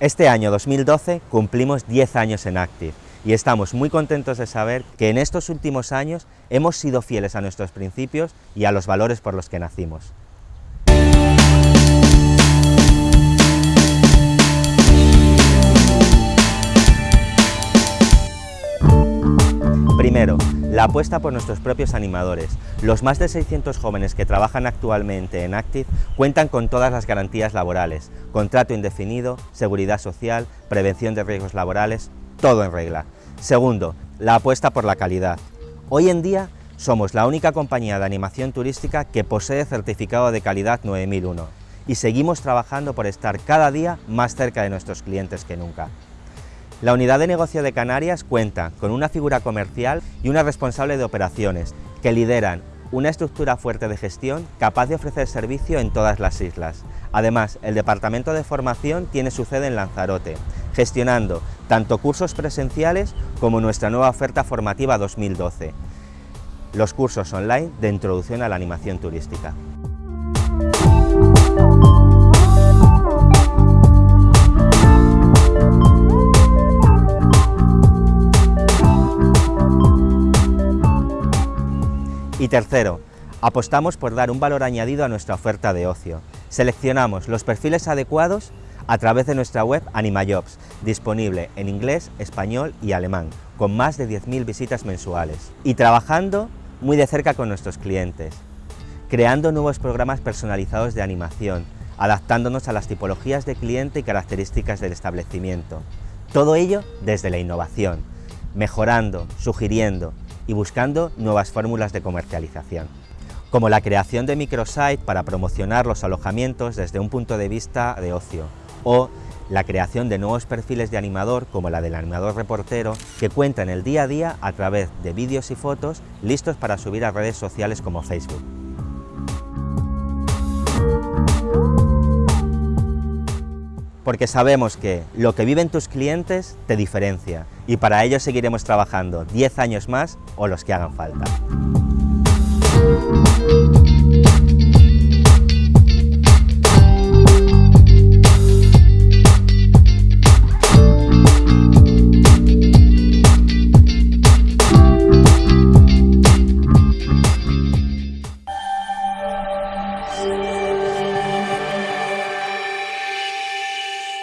Este año 2012 cumplimos 10 años en Active y estamos muy contentos de saber que en estos últimos años hemos sido fieles a nuestros principios y a los valores por los que nacimos. Primero, la apuesta por nuestros propios animadores. Los más de 600 jóvenes que trabajan actualmente en Active cuentan con todas las garantías laborales, contrato indefinido, seguridad social, prevención de riesgos laborales, todo en regla. Segundo, la apuesta por la calidad. Hoy en día somos la única compañía de animación turística que posee certificado de calidad 9001 y seguimos trabajando por estar cada día más cerca de nuestros clientes que nunca. La unidad de negocio de Canarias cuenta con una figura comercial y una responsable de operaciones que lideran una estructura fuerte de gestión capaz de ofrecer servicio en todas las islas. Además, el Departamento de Formación tiene su sede en Lanzarote, gestionando tanto cursos presenciales como nuestra nueva oferta formativa 2012, los cursos online de Introducción a la Animación Turística. Y tercero, apostamos por dar un valor añadido a nuestra oferta de ocio. Seleccionamos los perfiles adecuados a través de nuestra web AnimaJobs, disponible en inglés, español y alemán, con más de 10.000 visitas mensuales. Y trabajando muy de cerca con nuestros clientes, creando nuevos programas personalizados de animación, adaptándonos a las tipologías de cliente y características del establecimiento. Todo ello desde la innovación, mejorando, sugiriendo y buscando nuevas fórmulas de comercialización, como la creación de microsite para promocionar los alojamientos desde un punto de vista de ocio, o la creación de nuevos perfiles de animador como la del animador reportero que cuentan el día a día a través de vídeos y fotos listos para subir a redes sociales como Facebook. Porque sabemos que lo que viven tus clientes te diferencia y para ello seguiremos trabajando 10 años más o los que hagan falta.